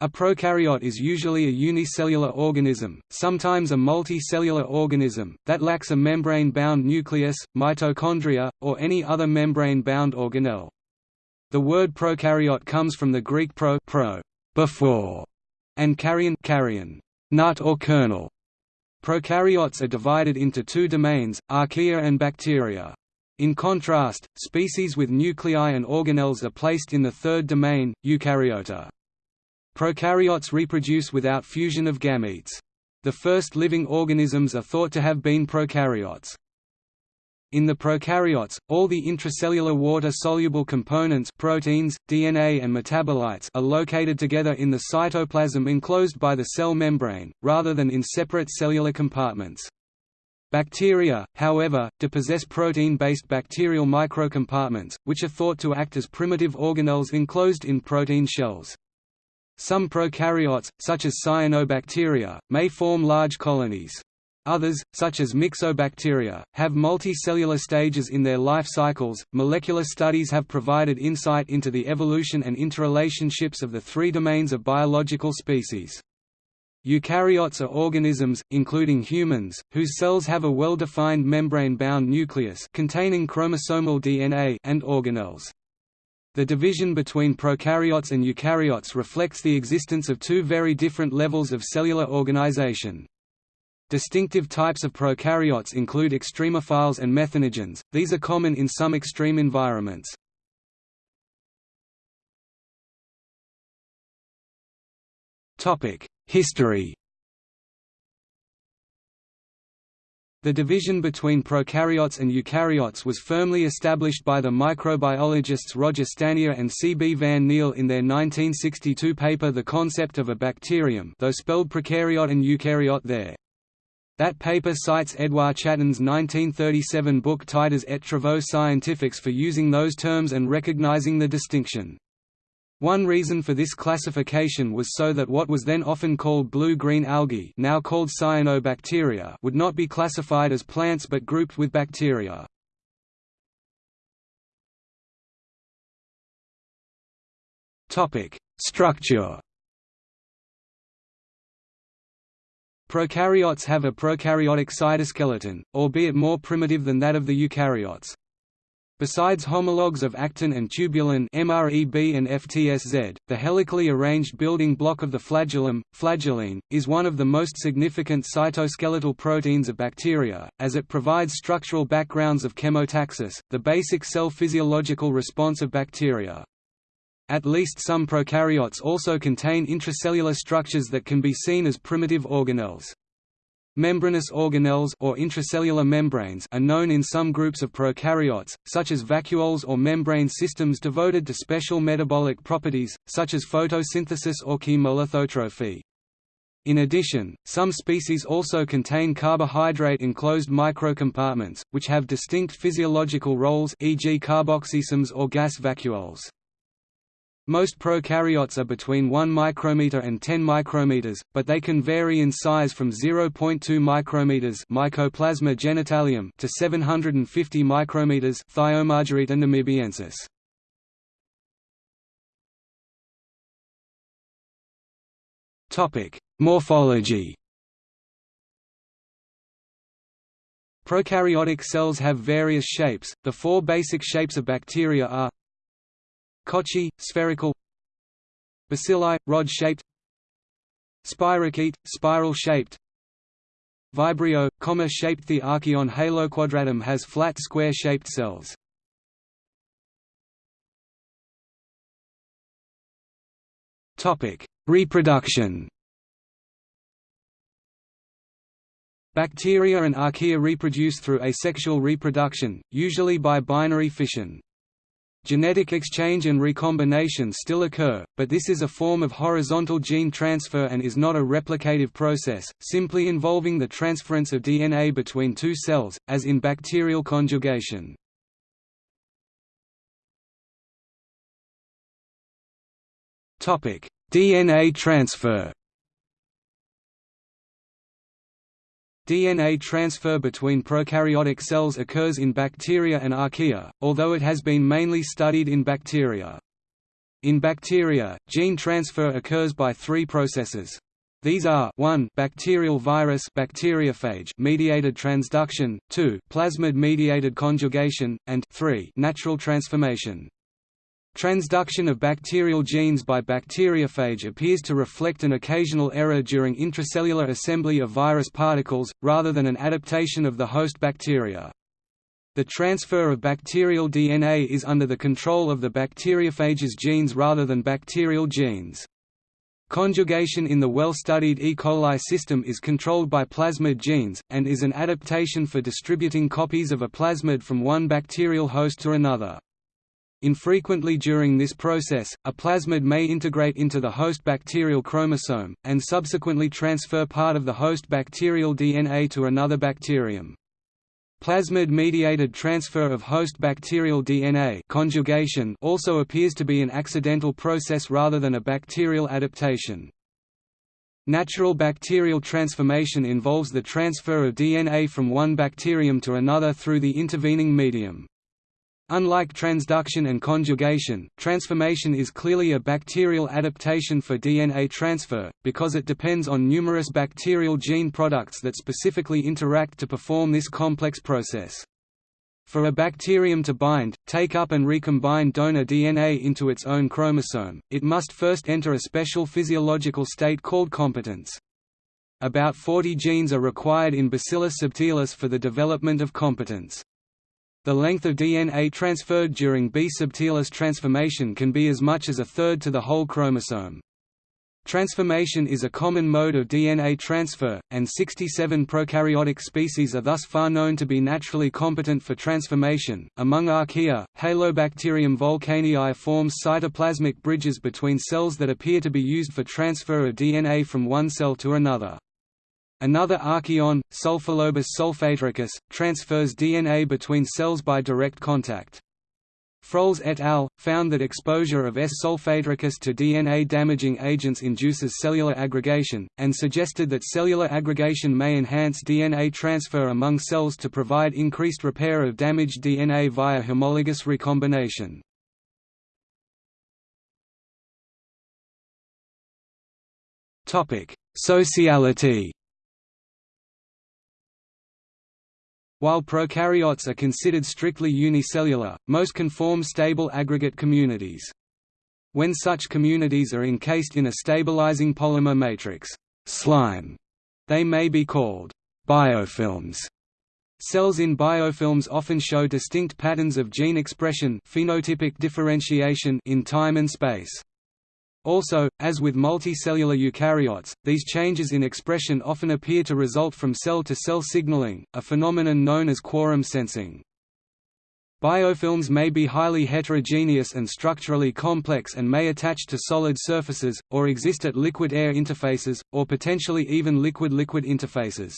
A prokaryote is usually a unicellular organism, sometimes a multicellular organism, that lacks a membrane-bound nucleus, mitochondria, or any other membrane-bound organelle. The word prokaryote comes from the Greek pro, pro before, and karyon, karyon nut or kernel. Prokaryotes are divided into two domains, archaea and bacteria. In contrast, species with nuclei and organelles are placed in the third domain, eukaryota. Prokaryotes reproduce without fusion of gametes. The first living organisms are thought to have been prokaryotes. In the prokaryotes, all the intracellular water-soluble components proteins, DNA and metabolites are located together in the cytoplasm enclosed by the cell membrane, rather than in separate cellular compartments. Bacteria, however, do possess protein-based bacterial microcompartments, which are thought to act as primitive organelles enclosed in protein shells. Some prokaryotes, such as cyanobacteria, may form large colonies. Others, such as myxobacteria, have multicellular stages in their life cycles. Molecular studies have provided insight into the evolution and interrelationships of the three domains of biological species. Eukaryotes are organisms, including humans, whose cells have a well-defined membrane-bound nucleus containing chromosomal DNA and organelles. The division between prokaryotes and eukaryotes reflects the existence of two very different levels of cellular organization. Distinctive types of prokaryotes include extremophiles and methanogens, these are common in some extreme environments. History The division between prokaryotes and eukaryotes was firmly established by the microbiologists Roger Stanier and C. B. van Niel in their 1962 paper The Concept of a Bacterium though spelled prokaryote and eukaryote there. That paper cites Edouard Chatton's 1937 book Titres et Travaux scientifiques for using those terms and recognizing the distinction. One reason for this classification was so that what was then often called blue-green algae now called cyanobacteria would not be classified as plants but grouped with bacteria. Structure Prokaryotes have a prokaryotic cytoskeleton, albeit more primitive than that of the eukaryotes. Besides homologs of actin and tubulin MREB and FTSZ, the helically arranged building block of the flagellum, flagellin, is one of the most significant cytoskeletal proteins of bacteria, as it provides structural backgrounds of chemotaxis, the basic cell physiological response of bacteria. At least some prokaryotes also contain intracellular structures that can be seen as primitive organelles. Membranous organelles or intracellular membranes are known in some groups of prokaryotes, such as vacuoles or membrane systems devoted to special metabolic properties, such as photosynthesis or chemolithotrophy. In addition, some species also contain carbohydrate-enclosed microcompartments, which have distinct physiological roles e.g. carboxysomes or gas vacuoles. Most prokaryotes are between 1 micrometer and 10 micrometers, but they can vary in size from 0.2 micrometers Mycoplasma genitalium to 750 micrometers Thiomargarita namibiensis. Topic: Morphology. Prokaryotic cells have various shapes. The four basic shapes of bacteria are Cocci, spherical Bacilli, rod-shaped Spirochete, spiral-shaped Vibrio, comma-shaped The archaeon haloquadratum has flat square-shaped cells. Reproduction Bacteria and archaea reproduce through asexual reproduction, usually by binary fission. Genetic exchange and recombination still occur, but this is a form of horizontal gene transfer and is not a replicative process, simply involving the transference of DNA between two cells, as in bacterial conjugation. DNA transfer DNA transfer between prokaryotic cells occurs in bacteria and archaea, although it has been mainly studied in bacteria. In bacteria, gene transfer occurs by three processes. These are 1 bacterial virus bacteriophage mediated transduction, 2 plasmid mediated conjugation, and 3 natural transformation. Transduction of bacterial genes by bacteriophage appears to reflect an occasional error during intracellular assembly of virus particles, rather than an adaptation of the host bacteria. The transfer of bacterial DNA is under the control of the bacteriophage's genes rather than bacterial genes. Conjugation in the well-studied E. coli system is controlled by plasmid genes, and is an adaptation for distributing copies of a plasmid from one bacterial host to another. Infrequently during this process, a plasmid may integrate into the host bacterial chromosome, and subsequently transfer part of the host bacterial DNA to another bacterium. Plasmid-mediated transfer of host bacterial DNA conjugation also appears to be an accidental process rather than a bacterial adaptation. Natural bacterial transformation involves the transfer of DNA from one bacterium to another through the intervening medium. Unlike transduction and conjugation, transformation is clearly a bacterial adaptation for DNA transfer, because it depends on numerous bacterial gene products that specifically interact to perform this complex process. For a bacterium to bind, take up and recombine donor DNA into its own chromosome, it must first enter a special physiological state called competence. About 40 genes are required in Bacillus subtilis for the development of competence. The length of DNA transferred during B subtilis transformation can be as much as a third to the whole chromosome. Transformation is a common mode of DNA transfer, and 67 prokaryotic species are thus far known to be naturally competent for transformation. Among archaea, Halobacterium volcanii forms cytoplasmic bridges between cells that appear to be used for transfer of DNA from one cell to another. Another archaeon, Sulfolobus solfataricus, transfers DNA between cells by direct contact. Froels et al. found that exposure of S. solfataricus to DNA-damaging agents induces cellular aggregation, and suggested that cellular aggregation may enhance DNA transfer among cells to provide increased repair of damaged DNA via homologous recombination. Sociality While prokaryotes are considered strictly unicellular, most can form stable aggregate communities. When such communities are encased in a stabilizing polymer matrix slime, they may be called biofilms. Cells in biofilms often show distinct patterns of gene expression phenotypic differentiation in time and space. Also, as with multicellular eukaryotes, these changes in expression often appear to result from cell-to-cell -cell signaling, a phenomenon known as quorum sensing. Biofilms may be highly heterogeneous and structurally complex and may attach to solid surfaces, or exist at liquid-air interfaces, or potentially even liquid-liquid interfaces.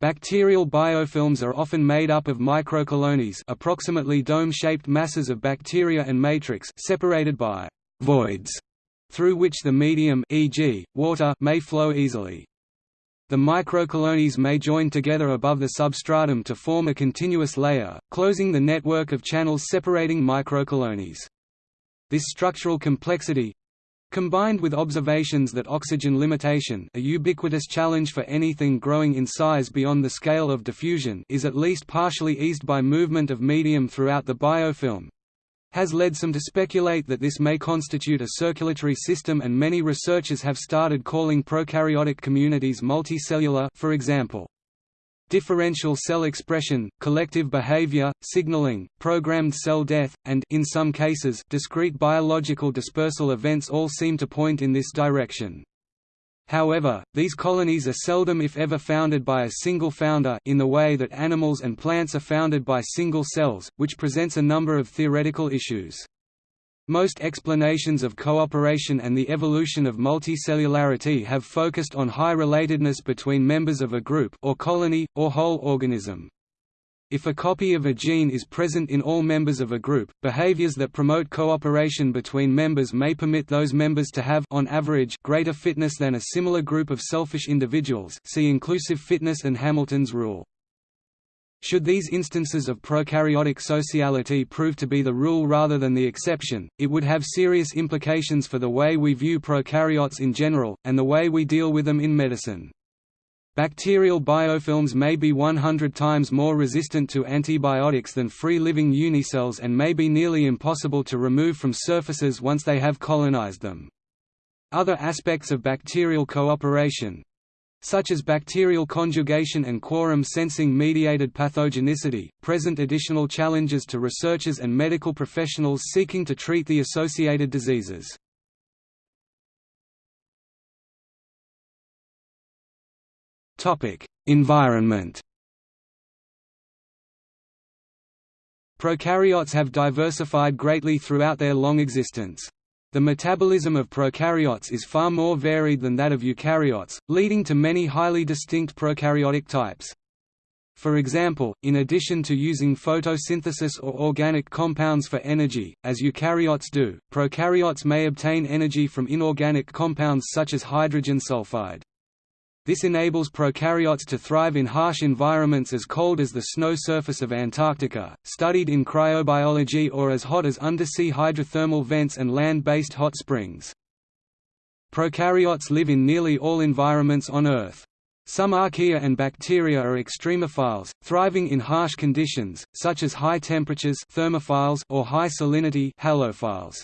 Bacterial biofilms are often made up of microcolonies approximately dome-shaped masses of bacteria and matrix separated by voids through which the medium e.g., water may flow easily. The microcolonies may join together above the substratum to form a continuous layer, closing the network of channels separating microcolonies. This structural complexity, combined with observations that oxygen limitation a ubiquitous challenge for anything growing in size beyond the scale of diffusion is at least partially eased by movement of medium throughout the biofilm, has led some to speculate that this may constitute a circulatory system and many researchers have started calling prokaryotic communities multicellular for example. Differential cell expression, collective behavior, signaling, programmed cell death, and in some cases, discrete biological dispersal events all seem to point in this direction. However, these colonies are seldom if ever founded by a single founder in the way that animals and plants are founded by single cells, which presents a number of theoretical issues. Most explanations of cooperation and the evolution of multicellularity have focused on high relatedness between members of a group or colony, or whole organism. If a copy of a gene is present in all members of a group, behaviors that promote cooperation between members may permit those members to have on average greater fitness than a similar group of selfish individuals see inclusive fitness and Hamilton's rule. Should these instances of prokaryotic sociality prove to be the rule rather than the exception, it would have serious implications for the way we view prokaryotes in general, and the way we deal with them in medicine. Bacterial biofilms may be 100 times more resistant to antibiotics than free-living unicells and may be nearly impossible to remove from surfaces once they have colonized them. Other aspects of bacterial cooperation, such as bacterial conjugation and quorum sensing mediated pathogenicity, present additional challenges to researchers and medical professionals seeking to treat the associated diseases. Environment Prokaryotes have diversified greatly throughout their long existence. The metabolism of prokaryotes is far more varied than that of eukaryotes, leading to many highly distinct prokaryotic types. For example, in addition to using photosynthesis or organic compounds for energy, as eukaryotes do, prokaryotes may obtain energy from inorganic compounds such as hydrogen sulfide. This enables prokaryotes to thrive in harsh environments as cold as the snow surface of Antarctica, studied in cryobiology or as hot as undersea hydrothermal vents and land-based hot springs. Prokaryotes live in nearly all environments on Earth. Some archaea and bacteria are extremophiles, thriving in harsh conditions, such as high temperatures thermophiles or high salinity halophiles.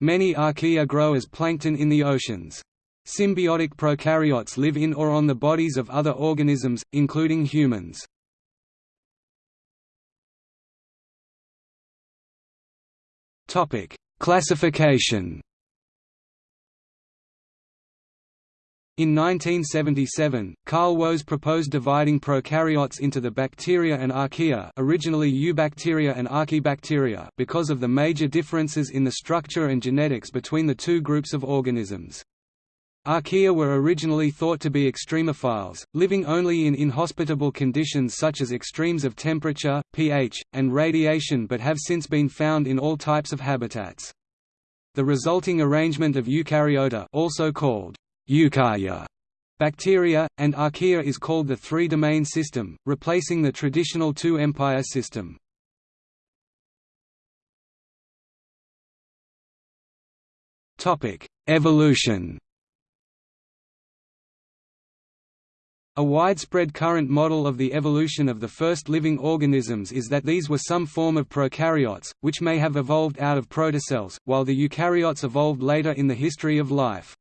Many archaea grow as plankton in the oceans. Symbiotic prokaryotes live in or on the bodies of other organisms, including humans. Topic: Classification In 1977, Carl Woese proposed dividing prokaryotes into the bacteria and archaea originally eubacteria and archaebacteria because of the major differences in the structure and genetics between the two groups of organisms. Archaea were originally thought to be extremophiles, living only in inhospitable conditions such as extremes of temperature, pH, and radiation but have since been found in all types of habitats. The resulting arrangement of eukaryota also called eukarya bacteria, and archaea is called the three-domain system, replacing the traditional two-empire system. Evolution A widespread current model of the evolution of the first living organisms is that these were some form of prokaryotes, which may have evolved out of protocells, while the eukaryotes evolved later in the history of life.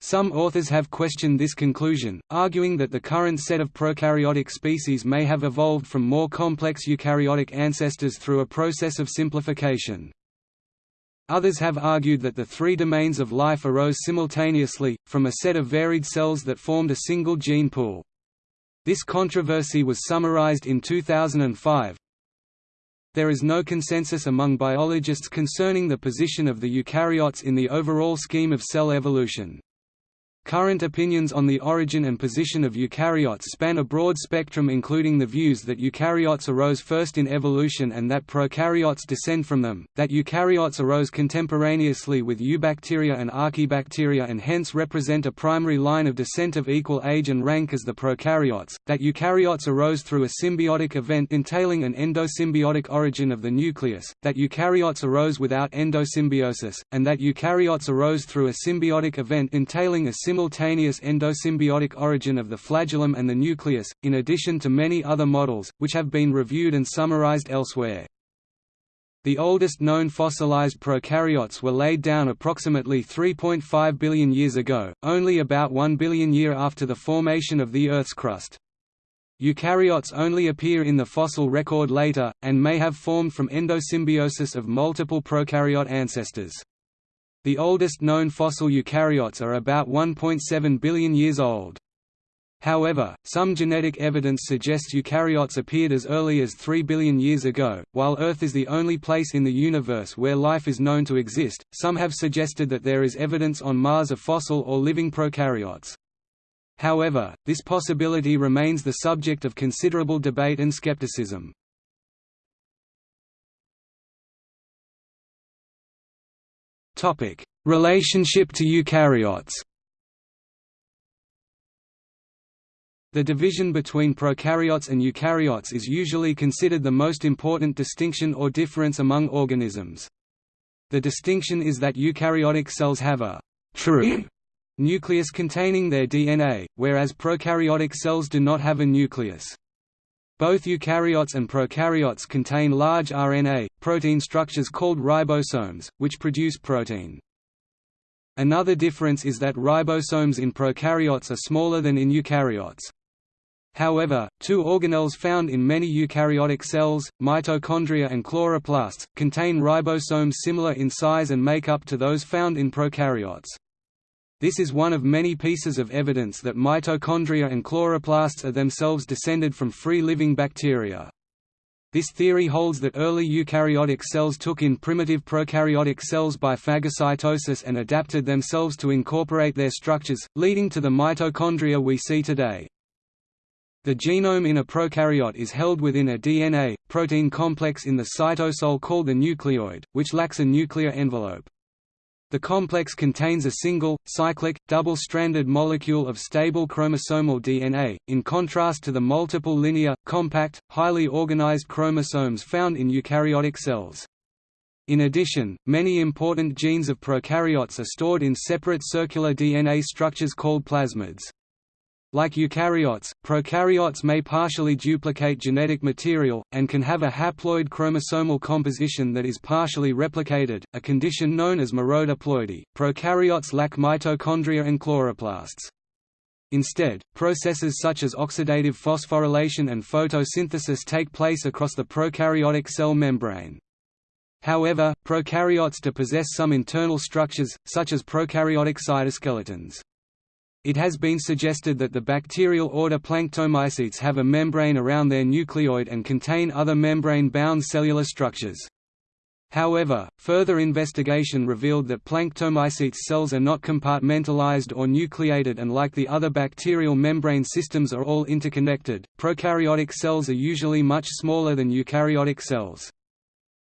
Some authors have questioned this conclusion, arguing that the current set of prokaryotic species may have evolved from more complex eukaryotic ancestors through a process of simplification. Others have argued that the three domains of life arose simultaneously, from a set of varied cells that formed a single gene pool. This controversy was summarized in 2005. There is no consensus among biologists concerning the position of the eukaryotes in the overall scheme of cell evolution. Current opinions on the origin and position of eukaryotes span a broad spectrum including the views that eukaryotes arose first in evolution and that prokaryotes descend from them, that eukaryotes arose contemporaneously with eubacteria and archaebacteria and hence represent a primary line of descent of equal age and rank as the prokaryotes, that eukaryotes arose through a symbiotic event entailing an endosymbiotic origin of the nucleus, that eukaryotes arose without endosymbiosis, and that eukaryotes arose through a symbiotic event entailing a simultaneous endosymbiotic origin of the flagellum and the nucleus, in addition to many other models, which have been reviewed and summarized elsewhere. The oldest known fossilized prokaryotes were laid down approximately 3.5 billion years ago, only about 1 billion year after the formation of the Earth's crust. Eukaryotes only appear in the fossil record later, and may have formed from endosymbiosis of multiple prokaryote ancestors. The oldest known fossil eukaryotes are about 1.7 billion years old. However, some genetic evidence suggests eukaryotes appeared as early as 3 billion years ago. While Earth is the only place in the universe where life is known to exist, some have suggested that there is evidence on Mars of fossil or living prokaryotes. However, this possibility remains the subject of considerable debate and skepticism. Topic: Relationship to eukaryotes. The division between prokaryotes and eukaryotes is usually considered the most important distinction or difference among organisms. The distinction is that eukaryotic cells have a true nucleus containing their DNA, whereas prokaryotic cells do not have a nucleus. Both eukaryotes and prokaryotes contain large RNA, protein structures called ribosomes, which produce protein. Another difference is that ribosomes in prokaryotes are smaller than in eukaryotes. However, two organelles found in many eukaryotic cells, mitochondria and chloroplasts, contain ribosomes similar in size and makeup to those found in prokaryotes. This is one of many pieces of evidence that mitochondria and chloroplasts are themselves descended from free-living bacteria. This theory holds that early eukaryotic cells took in primitive prokaryotic cells by phagocytosis and adapted themselves to incorporate their structures, leading to the mitochondria we see today. The genome in a prokaryote is held within a DNA, protein complex in the cytosol called the nucleoid, which lacks a nuclear envelope. The complex contains a single, cyclic, double-stranded molecule of stable chromosomal DNA, in contrast to the multiple linear, compact, highly organized chromosomes found in eukaryotic cells. In addition, many important genes of prokaryotes are stored in separate circular DNA structures called plasmids. Like eukaryotes, prokaryotes may partially duplicate genetic material, and can have a haploid chromosomal composition that is partially replicated, a condition known as merodiploidy. Prokaryotes lack mitochondria and chloroplasts. Instead, processes such as oxidative phosphorylation and photosynthesis take place across the prokaryotic cell membrane. However, prokaryotes do possess some internal structures, such as prokaryotic cytoskeletons. It has been suggested that the bacterial order Planctomycetes have a membrane around their nucleoid and contain other membrane-bound cellular structures. However, further investigation revealed that Planctomycetes cells are not compartmentalized or nucleated and like the other bacterial membrane systems are all interconnected. Prokaryotic cells are usually much smaller than eukaryotic cells.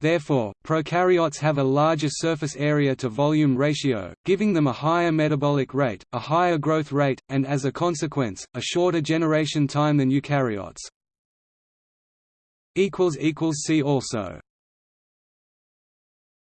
Therefore, prokaryotes have a larger surface area to volume ratio, giving them a higher metabolic rate, a higher growth rate, and as a consequence, a shorter generation time than eukaryotes. See also